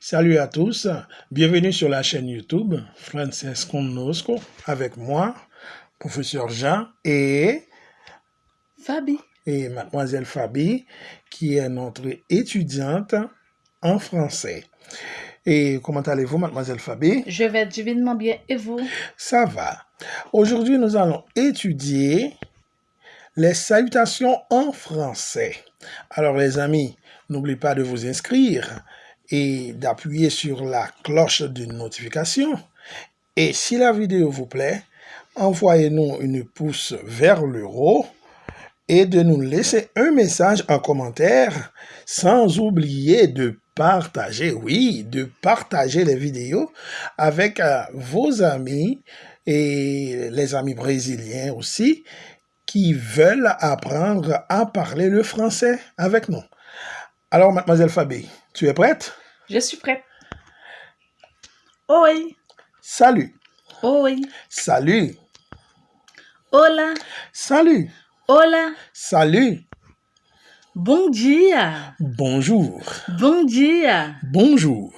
Salut à tous, bienvenue sur la chaîne YouTube Francesco Nosco avec moi, professeur Jean et Fabi. et mademoiselle Fabi qui est notre étudiante en français. Et comment allez-vous mademoiselle Fabi? Je vais divinement bien et vous? Ça va. Aujourd'hui, nous allons étudier les salutations en français. Alors les amis, n'oubliez pas de vous inscrire et d'appuyer sur la cloche de notification. Et si la vidéo vous plaît, envoyez-nous une pouce vers le haut et de nous laisser un message en commentaire sans oublier de partager, oui, de partager les vidéos avec euh, vos amis et les amis brésiliens aussi qui veulent apprendre à parler le français avec nous. Alors, mademoiselle Fabi, tu es prête? Je suis prête. Oi. Salut. Oi. Salut. Hola. Salut. Hola. Salut. Bom dia. Bonjour. Bom dia. Bonjour.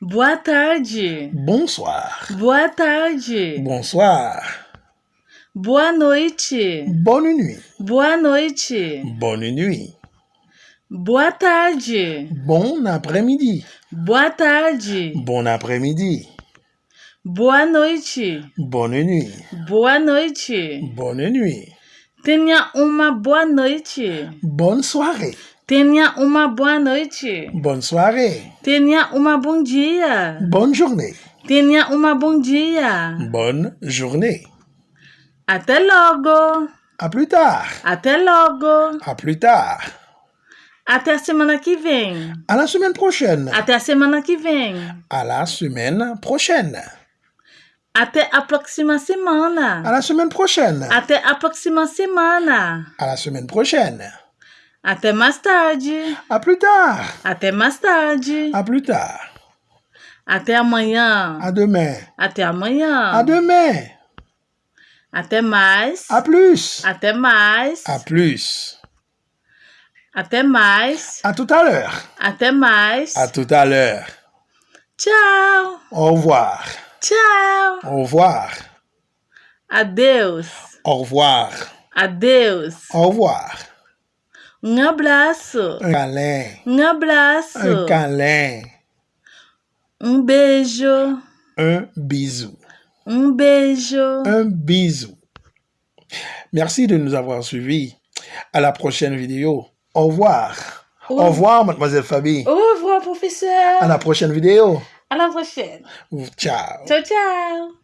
Boa tarde. Bonsoir. Boa tarde. Bonsoir. Boa noite. Bonne nuit. Boa noite. Bonne nuit. Boa tarde. Bon après-midi. Boa tarde. Bon après-midi. Boa noite. Bonne nuit. Boa noite. Bonne nuit. Tenha uma boa noite. Bonne soirée. Tenha uma boa noite. Bonne soirée. Tenha uma bom dia. Bonne journée. Tenha uma bom dia. Bonne journée. Até logo. À plus tard. Até logo. À plus tard. Até a semana que vem. À la semaine prochaine. Até a semana que vem. À la semaine prochaine. Até a próxima semana. À la semaine prochaine. Até a próxima semana. À la semaine prochaine. Até mais tarde. À plus tard. Até mais tarde. À plus tard. Até amanhã. À demain. Até amanhã. À demain. Até mais. À plus. Até mais. À plus. Até mais. À tout à l'heure. Até mais. À tout à l'heure. Tchau. Au revoir. Tchau. Au revoir. Adeus. Au revoir. Adeus. Au revoir. Um abraço. Un câlin. Um abraço. Un câlin. Um beijo. Un bisou. Um beijo. Un bisou. Merci de nous avoir suivis. À la prochaine vidéo. Au revoir. Au revoir, mademoiselle Fabi. Au revoir, professeur. À la prochaine vidéo. À la prochaine. Ciao. Ciao, ciao.